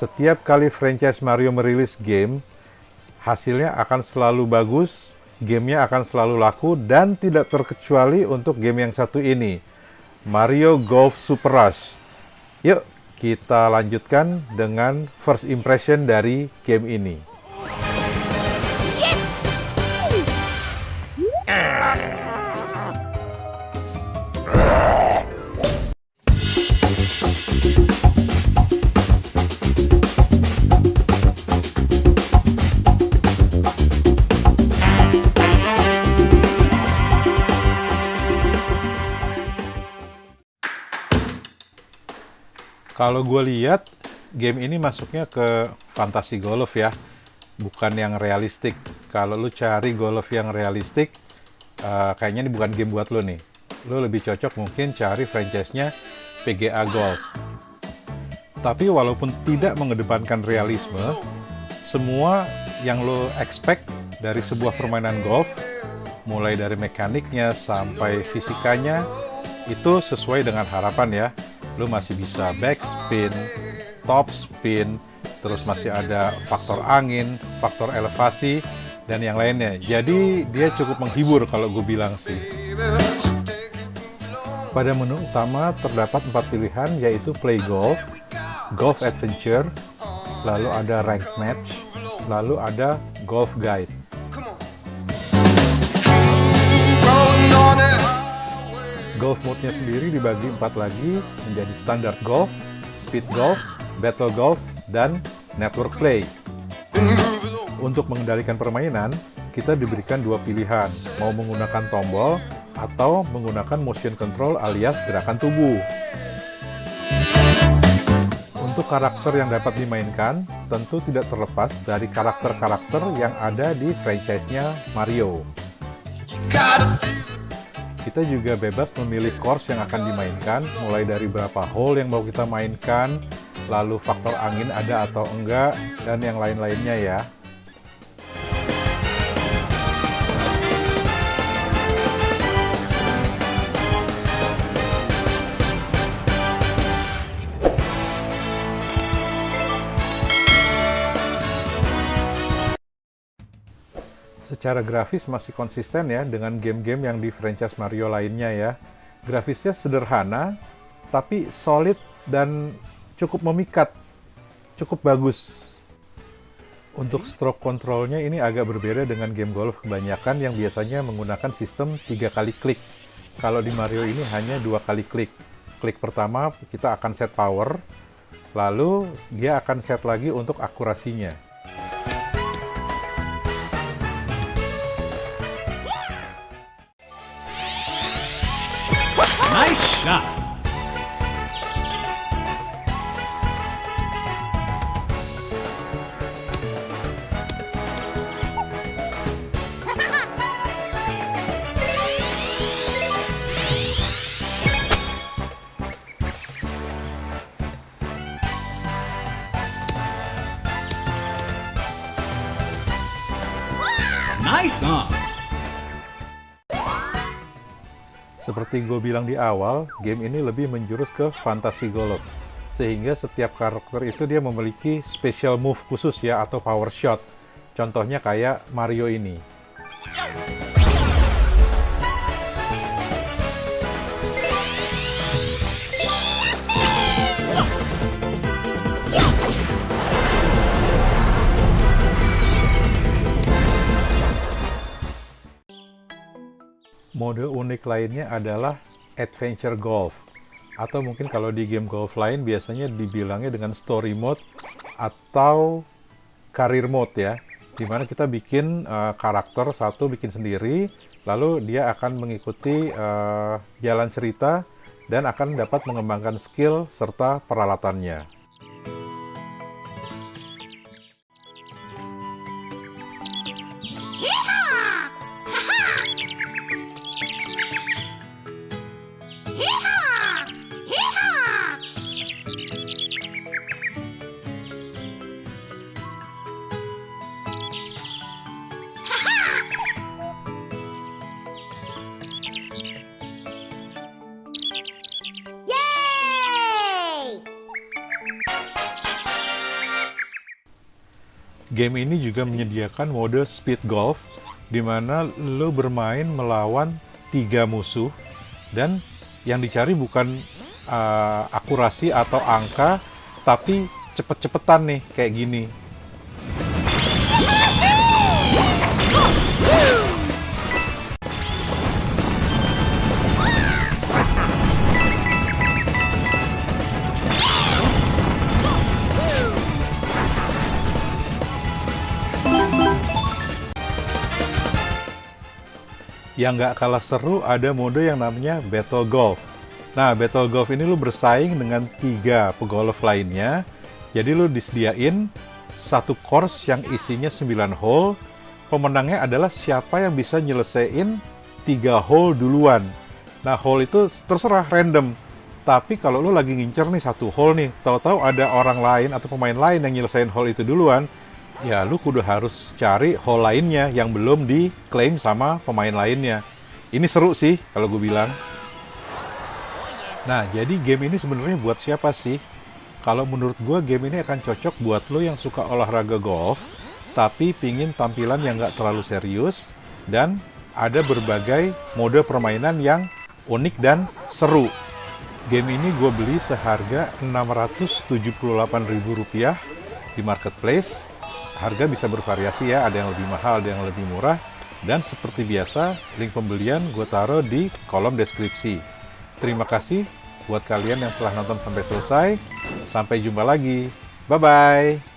Setiap kali franchise Mario merilis game, hasilnya akan selalu bagus, gamenya akan selalu laku, dan tidak terkecuali untuk game yang satu ini, Mario Golf Super Rush. Yuk, kita lanjutkan dengan first impression dari game ini. Kalau gue lihat game ini masuknya ke fantasi golf ya, bukan yang realistik. Kalau lu cari golf yang realistik, uh, kayaknya ini bukan game buat lu nih. Lu lebih cocok mungkin cari franchise-nya PGA Golf. Tapi walaupun tidak mengedepankan realisme, semua yang lo expect dari sebuah permainan golf, mulai dari mekaniknya sampai fisikanya, itu sesuai dengan harapan ya lu masih bisa backspin, top spin, terus masih ada faktor angin, faktor elevasi, dan yang lainnya. Jadi dia cukup menghibur kalau gue bilang sih. Pada menu utama terdapat empat pilihan yaitu Play Golf, Golf Adventure, lalu ada Rank Match, lalu ada Golf Guide. Golf mode-nya sendiri dibagi empat lagi menjadi standard golf, speed golf, battle golf, dan network play. Untuk mengendalikan permainan, kita diberikan dua pilihan, mau menggunakan tombol atau menggunakan motion control alias gerakan tubuh. Untuk karakter yang dapat dimainkan, tentu tidak terlepas dari karakter-karakter yang ada di franchise-nya Mario. Kita juga bebas memilih course yang akan dimainkan, mulai dari berapa hole yang mau kita mainkan, lalu faktor angin ada atau enggak, dan yang lain-lainnya ya. Secara grafis masih konsisten ya dengan game-game yang di franchise Mario lainnya ya. Grafisnya sederhana, tapi solid dan cukup memikat, cukup bagus. Untuk stroke controlnya ini agak berbeda dengan game golf kebanyakan yang biasanya menggunakan sistem tiga kali klik. Kalau di Mario ini hanya dua kali klik. Klik pertama kita akan set power, lalu dia akan set lagi untuk akurasinya. Shot. Nice on! Seperti gue bilang di awal, game ini lebih menjurus ke fantasi golf. Sehingga setiap karakter itu dia memiliki special move khusus ya, atau power shot. Contohnya kayak Mario ini. Mode unik lainnya adalah Adventure Golf. Atau mungkin kalau di game golf lain biasanya dibilangnya dengan Story Mode atau Career Mode ya. Di mana kita bikin uh, karakter satu bikin sendiri, lalu dia akan mengikuti uh, jalan cerita dan akan dapat mengembangkan skill serta peralatannya. Game ini juga menyediakan mode speed golf, di mana lo bermain melawan tiga musuh, dan yang dicari bukan uh, akurasi atau angka, tapi cepet-cepetan nih, kayak gini. Yang nggak kalah seru ada mode yang namanya Battle Golf. Nah, Battle Golf ini lu bersaing dengan tiga pegolf lainnya. Jadi lu disediain satu course yang isinya 9 hole. Pemenangnya adalah siapa yang bisa nyelesain tiga hole duluan. Nah, hole itu terserah random. Tapi kalau lu lagi ngincer nih satu hole nih, tahu-tahu ada orang lain atau pemain lain yang nyelesain hole itu duluan, ya lu kudu harus cari hole lainnya yang belum diklaim sama pemain lainnya. Ini seru sih kalau gue bilang. Nah, jadi game ini sebenarnya buat siapa sih? Kalau menurut gue game ini akan cocok buat lo yang suka olahraga golf, tapi pingin tampilan yang nggak terlalu serius, dan ada berbagai mode permainan yang unik dan seru. Game ini gue beli seharga Rp678.000 di marketplace harga bisa bervariasi ya, ada yang lebih mahal, ada yang lebih murah. Dan seperti biasa, link pembelian gue taruh di kolom deskripsi. Terima kasih buat kalian yang telah nonton sampai selesai. Sampai jumpa lagi. Bye-bye.